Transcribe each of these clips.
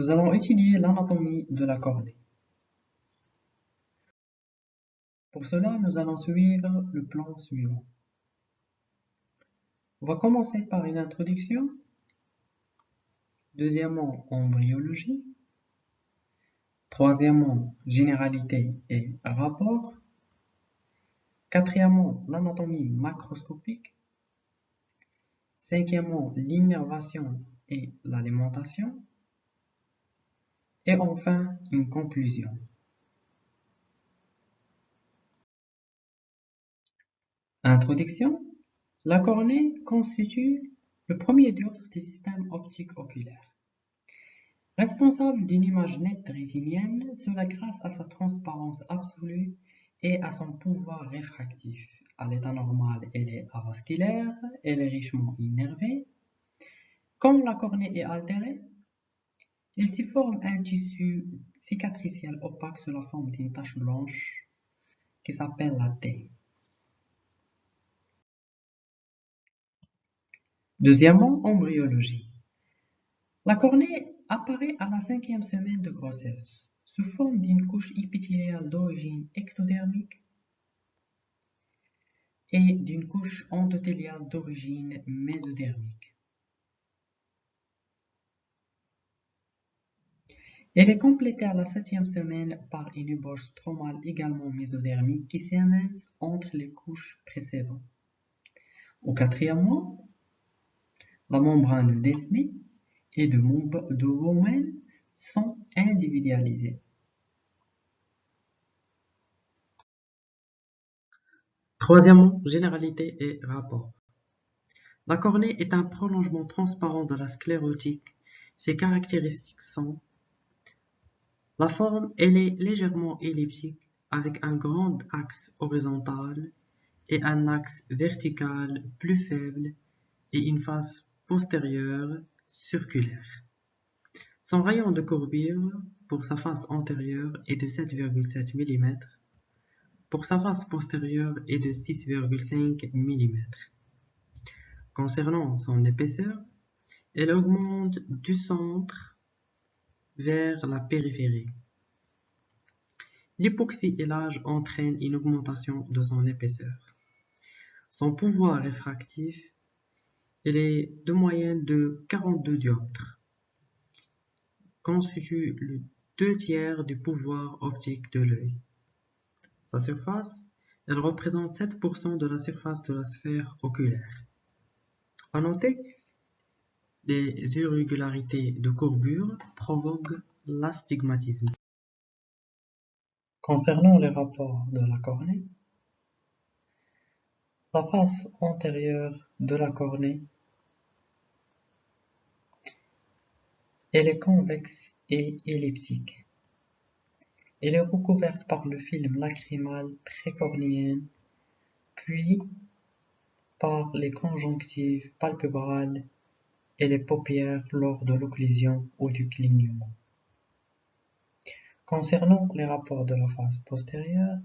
Nous allons étudier l'anatomie de la cornée. Pour cela, nous allons suivre le plan suivant. On va commencer par une introduction. Deuxièmement, embryologie. Troisièmement, généralité et rapport. Quatrièmement, l'anatomie macroscopique. Cinquièmement, l'innervation et l'alimentation. Et enfin, une conclusion. Introduction. La cornée constitue le premier dioptre des systèmes optiques oculaires. Responsable d'une image nette rétinienne, cela grâce à sa transparence absolue et à son pouvoir réfractif. À l'état normal, elle est avasculaire, elle est richement innervée. Quand la cornée est altérée, il s'y forme un tissu cicatriciel opaque sous la forme d'une tache blanche qui s'appelle la T. Deuxièmement, embryologie. La cornée apparaît à la cinquième semaine de grossesse sous forme d'une couche épithéliale d'origine ectodermique et d'une couche endothéliale d'origine mésodermique. Elle est complétée à la septième semaine par une ébauche stromale également mésodermique qui s'émince entre les couches précédentes. Au quatrième mois, la membrane d'Esmé et de, de sont individualisées. Troisièmement, généralité et rapport. La cornée est un prolongement transparent de la sclérotique. Ses caractéristiques sont la forme, elle est légèrement elliptique avec un grand axe horizontal et un axe vertical plus faible et une face postérieure circulaire. Son rayon de courbure pour sa face antérieure est de 7,7 mm, pour sa face postérieure est de 6,5 mm. Concernant son épaisseur, elle augmente du centre vers la périphérie. L'hypoxie et l'âge entraînent une augmentation de son épaisseur. Son pouvoir réfractif est de moyenne de 42 dioptres, constitue le deux tiers du pouvoir optique de l'œil. Sa surface, elle représente 7% de la surface de la sphère oculaire. À noter, les irrégularités de courbure provoquent l'astigmatisme. Concernant les rapports de la cornée, la face antérieure de la cornée elle est convexe et elliptique. Elle est recouverte par le film lacrymal précornéen, puis par les conjonctives palpébrales et les paupières lors de l'occlusion ou du clignement. Concernant les rapports de la face postérieure,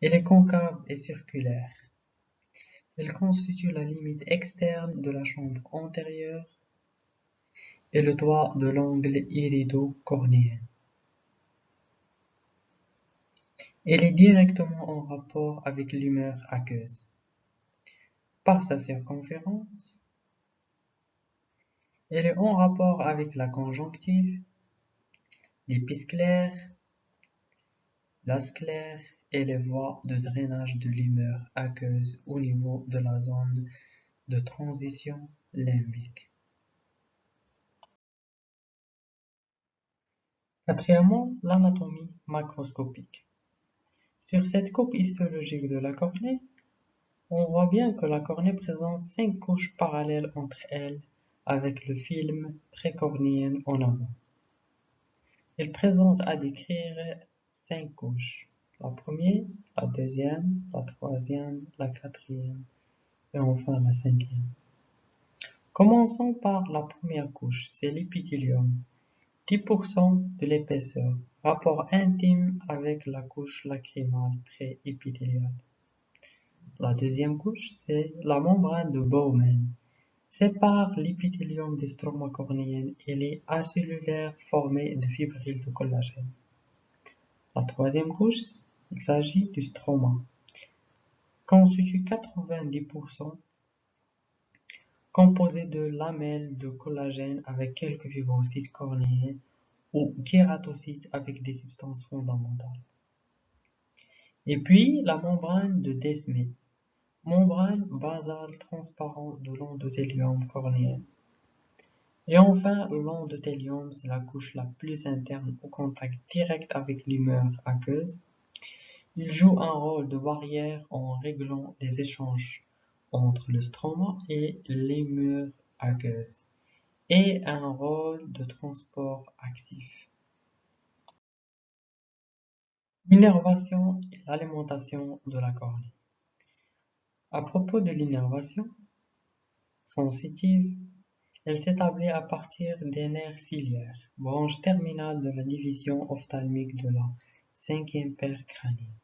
elle est concave et circulaire. Elle constitue la limite externe de la chambre antérieure et le toit de l'angle irido-cornéen. Elle est directement en rapport avec l'humeur aqueuse. Par sa circonférence, elle est en rapport avec la conjonctive, l'épisclère, la sclère et les voies de drainage de l'humeur aqueuse au niveau de la zone de transition limbique. Quatrièmement, l'anatomie macroscopique. Sur cette coupe histologique de la cornée, on voit bien que la cornée présente cinq couches parallèles entre elles avec le film précornéen en avant. Elle présente à décrire cinq couches la première, la deuxième, la troisième, la quatrième et enfin la cinquième. Commençons par la première couche, c'est l'épithélium. 10% de l'épaisseur, rapport intime avec la couche lacrymale pré-épithéliale. La deuxième couche, c'est la membrane de Bowman, sépare l'épithélium des stroma cornéennes et les acellulaires formés de fibrilles de collagène. La troisième couche, il s'agit du stroma, constitue 90% composé de lamelles de collagène avec quelques fibrocytes cornéens ou kératocytes avec des substances fondamentales. Et puis la membrane de Desmet, membrane basale transparente de l'endothélium cornéen. Et enfin, l'endothélium, c'est la couche la plus interne au contact direct avec l'humeur aqueuse. Il joue un rôle de barrière en réglant les échanges entre le stroma et l'humeur aqueuse et un rôle de transport actif. L'innervation et l'alimentation de la cornée. À propos de l'innervation sensitive, elle s'établit à partir des nerfs ciliaires, branche terminale de la division ophtalmique de la cinquième paire crânienne.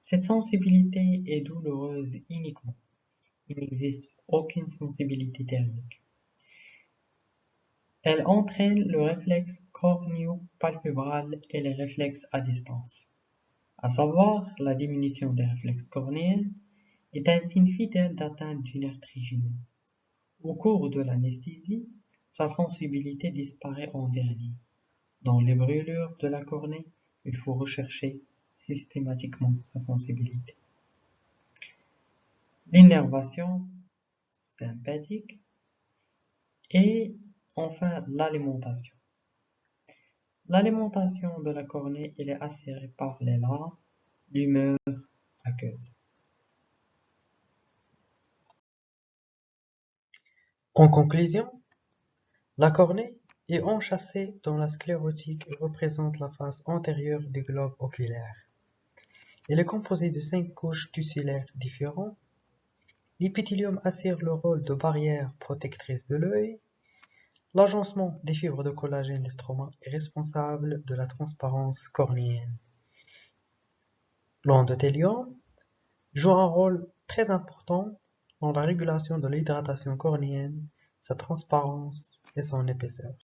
Cette sensibilité est douloureuse uniquement. Il n'existe aucune sensibilité thermique. Elle entraîne le réflexe cornéo-palpébral et les réflexes à distance. À savoir, la diminution des réflexes cornéens est un signe fidèle d'atteinte du nerf trigineux. Au cours de l'anesthésie, sa sensibilité disparaît en dernier. Dans les brûlures de la cornée, il faut rechercher systématiquement sa sensibilité. L'innervation sympathique et Enfin, l'alimentation. L'alimentation de la cornée est assurée par les larves d'humeur aqueuse. En conclusion, la cornée est enchâssée dans la sclérotique et représente la face antérieure du globe oculaire. Elle est composée de cinq couches tussulaires différentes. L'épithélium assure le rôle de barrière protectrice de l'œil L'agencement des fibres de collagène stroma est responsable de la transparence cornéenne. L'endothélium joue un rôle très important dans la régulation de l'hydratation cornéenne, sa transparence et son épaisseur.